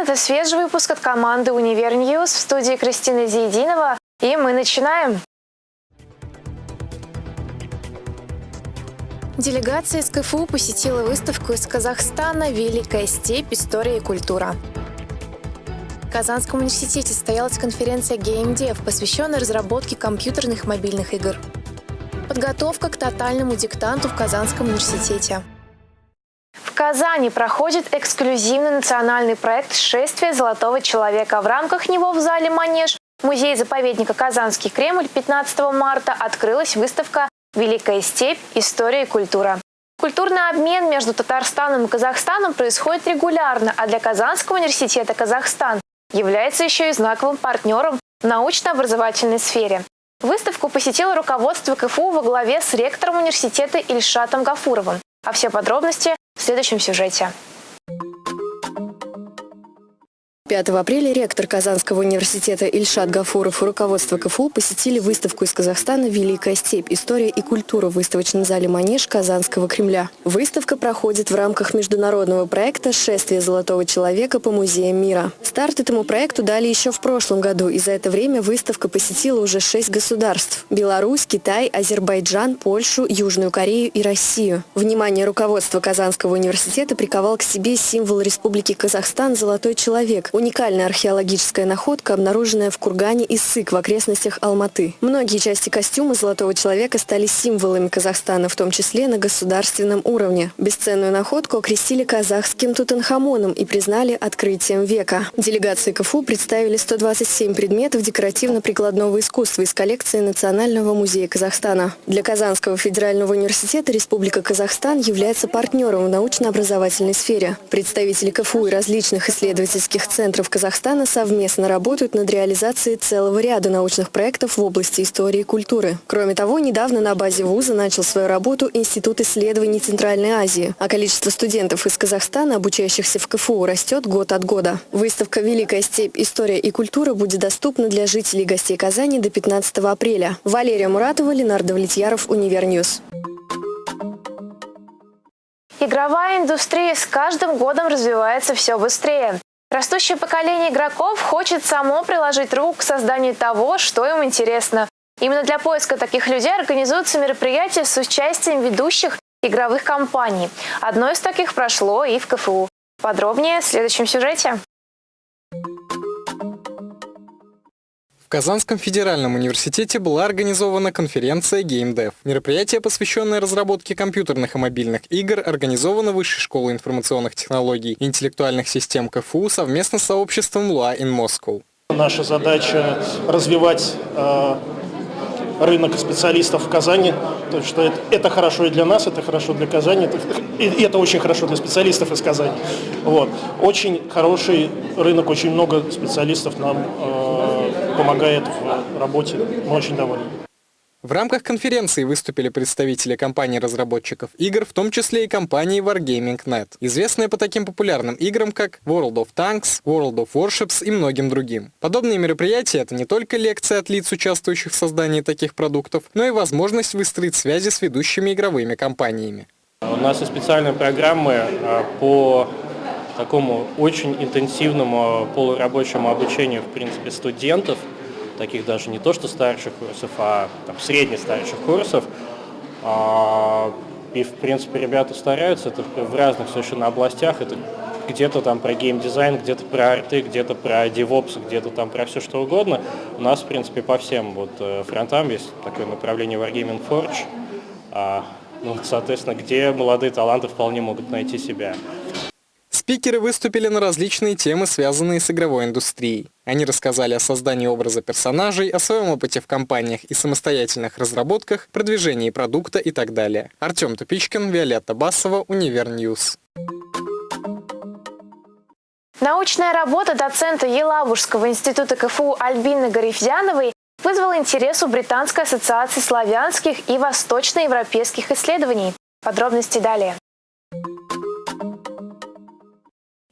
Это свежий выпуск от команды «Универ В студии Кристина Зиединова. И мы начинаем. Делегация из КФУ посетила выставку из Казахстана «Великая степь. История и культура». В Казанском университете состоялась конференция GameDev, посвященная разработке компьютерных мобильных игр. Подготовка к тотальному диктанту в Казанском университете. В Казани проходит эксклюзивный национальный проект «Шествие золотого человека». В рамках него в зале «Манеж» музея-заповедника «Казанский Кремль» 15 марта открылась выставка «Великая степь. История и культура». Культурный обмен между Татарстаном и Казахстаном происходит регулярно, а для Казанского университета Казахстан является еще и знаковым партнером в научно-образовательной сфере. Выставку посетило руководство КФУ во главе с ректором университета Ильшатом Гафуровым. А все подробности в следующем сюжете. 5 апреля ректор Казанского университета Ильшат Гафуров и руководство КФУ посетили выставку из Казахстана «Великая степь. История и культура» в выставочном зале «Манеж» Казанского Кремля. Выставка проходит в рамках международного проекта «Шествие золотого человека по музеям мира». Старт этому проекту дали еще в прошлом году, и за это время выставка посетила уже шесть государств – Беларусь, Китай, Азербайджан, Польшу, Южную Корею и Россию. Внимание руководства Казанского университета приковал к себе символ Республики Казахстан «Золотой человек» – Уникальная археологическая находка, обнаруженная в кургане Иссык в окрестностях Алматы. Многие части костюма Золотого человека стали символами Казахстана, в том числе на государственном уровне. Бесценную находку окрестили казахским Тутанхамоном и признали открытием века. Делегации КФУ представили 127 предметов декоративно-прикладного искусства из коллекции Национального музея Казахстана. Для Казанского федерального университета Республика Казахстан является партнером в научно-образовательной сфере. Представители КФУ и различных исследовательских центров центров Казахстана совместно работают над реализацией целого ряда научных проектов в области истории и культуры. Кроме того, недавно на базе вуза начал свою работу Институт исследований Центральной Азии, а количество студентов из Казахстана, обучающихся в КФУ, растет год от года. Выставка «Великая степь. История и культура» будет доступна для жителей и гостей Казани до 15 апреля. Валерия Муратова, Ленар Давлетьяров, UniverNews. Игровая индустрия с каждым годом развивается все быстрее. Растущее поколение игроков хочет само приложить руку к созданию того, что им интересно. Именно для поиска таких людей организуются мероприятия с участием ведущих игровых компаний. Одно из таких прошло и в КФУ. Подробнее в следующем сюжете. В Казанском федеральном университете была организована конференция GameDev. Мероприятие, посвященное разработке компьютерных и мобильных игр, организовано Высшей школой информационных технологий и интеллектуальных систем КФУ совместно с сообществом Lua in Moscow. Наша задача развивать э, рынок специалистов в Казани, то, что это, это хорошо и для нас, это хорошо для Казани, это, и это очень хорошо для специалистов из Казани. Вот. Очень хороший рынок, очень много специалистов нам э, помогает в работе. Мы очень довольны. В рамках конференции выступили представители компаний-разработчиков игр, в том числе и компании Wargaming.net, известная по таким популярным играм, как World of Tanks, World of Warships и многим другим. Подобные мероприятия — это не только лекции от лиц, участвующих в создании таких продуктов, но и возможность выстроить связи с ведущими игровыми компаниями. У нас и специальные программы а, по такому очень интенсивному полурабочему обучению, в принципе, студентов, таких даже не то что старших курсов, а там, средне-старших курсов. А, и, в принципе, ребята стараются, это в разных совершенно областях, это где-то там про геймдизайн, где-то про арты, где-то про DevOps, где-то там про все что угодно. У нас, в принципе, по всем вот э, фронтам есть такое направление Wargaming Forge, а, ну, соответственно, где молодые таланты вполне могут найти себя. Спикеры выступили на различные темы, связанные с игровой индустрией. Они рассказали о создании образа персонажей, о своем опыте в компаниях и самостоятельных разработках, продвижении продукта и так далее. Артем Тупичкин, Виолетта Басова, UniverNews. Научная работа доцента Елабужского института КФУ Альбины Гарифьяновой вызвала интерес у Британской ассоциации славянских и восточноевропейских исследований. Подробности далее.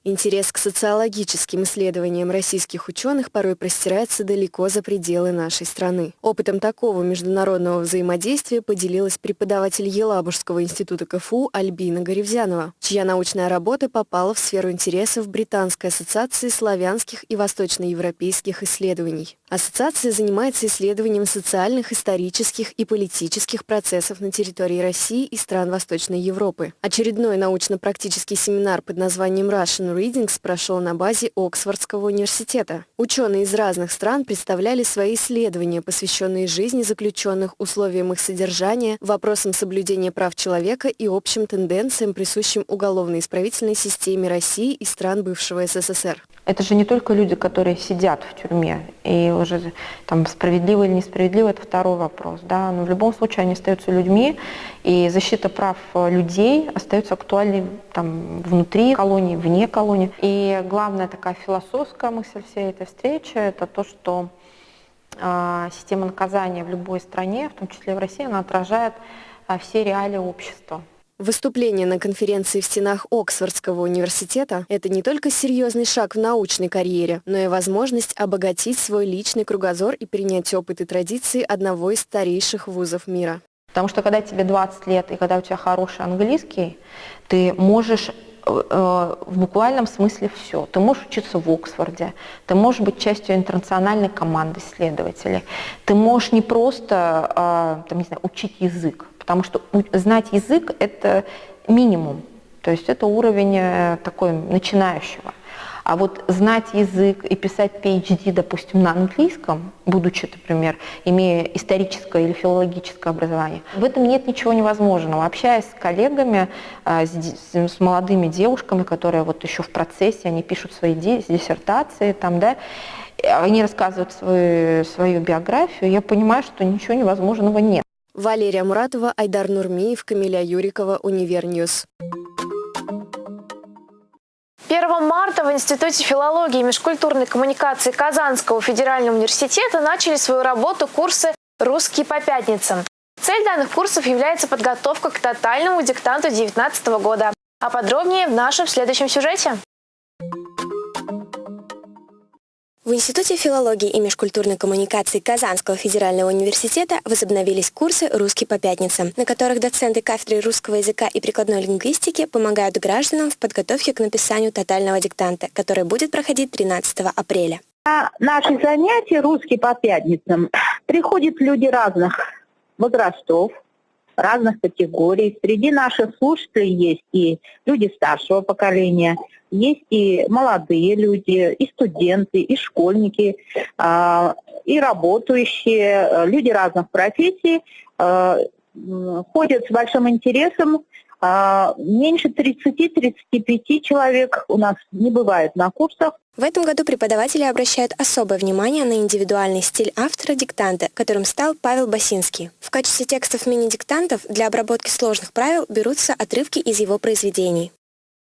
Интерес к социологическим исследованиям российских ученых порой простирается далеко за пределы нашей страны. Опытом такого международного взаимодействия поделилась преподаватель Елабужского института КФУ Альбина Горевзянова, чья научная работа попала в сферу интересов Британской ассоциации славянских и восточноевропейских исследований. Ассоциация занимается исследованием социальных, исторических и политических процессов на территории России и стран Восточной Европы. Очередной научно-практический семинар под названием Russian Readings прошел на базе Оксфордского университета. Ученые из разных стран представляли свои исследования, посвященные жизни заключенных, условиям их содержания, вопросам соблюдения прав человека и общим тенденциям, присущим уголовно-исправительной системе России и стран бывшего СССР. Это же не только люди, которые сидят в тюрьме, и уже там справедливо или несправедливо, это второй вопрос. Да? Но в любом случае они остаются людьми, и защита прав людей остается актуальной там, внутри колонии, вне колонии. И главная такая философская мысль всей этой встречи – это то, что э, система наказания в любой стране, в том числе в России, она отражает э, все реалии общества. Выступление на конференции в стенах Оксфордского университета – это не только серьезный шаг в научной карьере, но и возможность обогатить свой личный кругозор и принять опыт и традиции одного из старейших вузов мира. Потому что когда тебе 20 лет и когда у тебя хороший английский, ты можешь э, в буквальном смысле все. Ты можешь учиться в Оксфорде, ты можешь быть частью интернациональной команды исследователей, ты можешь не просто э, там, не знаю, учить язык, потому что знать язык – это минимум, то есть это уровень э, такой начинающего. А вот знать язык и писать PhD, допустим, на английском, будучи, например, имея историческое или филологическое образование, в этом нет ничего невозможного. Общаясь с коллегами, э, с, молодыми девушками, которые вот еще в процессе, они пишут свои диссертации, там, да, они рассказывают свою, свою биографию, я понимаю, что ничего невозможного нет. Валерия Муратова, Айдар Нурмиев, Камиля Юрикова, UniverNews. 1 марта в Институте филологии и межкультурной коммуникации Казанского федерального университета начали свою работу курсы «Русский по пятницам». Цель данных курсов является подготовка к тотальному диктанту 2019 года. А подробнее в нашем следующем сюжете. В Институте филологии и межкультурной коммуникации Казанского федерального университета возобновились курсы «Русский по пятницам», на которых доценты кафедры русского языка и прикладной лингвистики помогают гражданам в подготовке к написанию тотального диктанта, который будет проходить 13 апреля. На наши занятия «Русский по пятницам» приходят люди разных возрастов, разных категорий. Среди наших слушателей есть и люди старшего поколения – есть и молодые люди, и студенты, и школьники, а, и работающие, э, люди разных профессий э, ходят с большим интересом. А, меньше 30-35 человек у нас не бывает на курсах. В этом году преподаватели обращают особое внимание на индивидуальный стиль автора диктанта, которым стал Павел Басинский. В качестве текстов мини-диктантов для обработки сложных правил берутся отрывки из его произведений.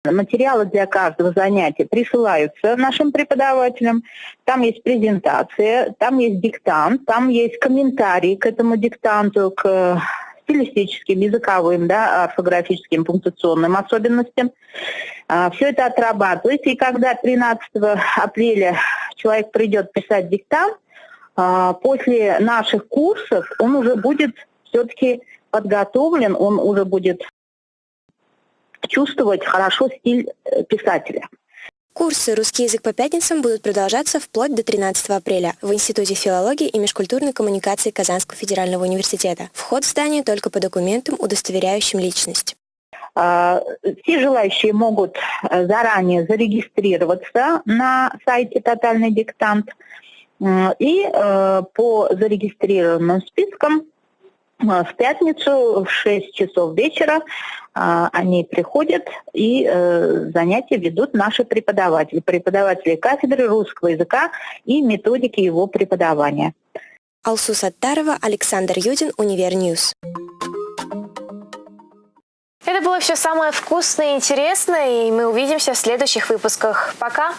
Материалы для каждого занятия присылаются нашим преподавателям. Там есть презентация, там есть диктант, там есть комментарии к этому диктанту, к стилистическим, языковым, да, орфографическим, пунктуационным особенностям. А, Все это отрабатывается, и когда 13 апреля человек придет писать диктант, а, после наших курсов он уже будет все-таки подготовлен, он уже будет чувствовать хорошо стиль э, писателя. Курсы «Русский язык по пятницам» будут продолжаться вплоть до 13 апреля в Институте филологии и межкультурной коммуникации Казанского федерального университета. Вход в здание только по документам, удостоверяющим личность. А, все желающие могут э, заранее зарегистрироваться на сайте «Тотальный диктант» и э, по зарегистрированным спискам в пятницу в 6 часов вечера а, они приходят и э, занятия ведут наши преподаватели, преподаватели кафедры русского языка и методики его преподавания. Алсу Саттарова, Александр Юдин, UniverNews. Это было все самое вкусное и интересное, и мы увидимся в следующих выпусках. Пока!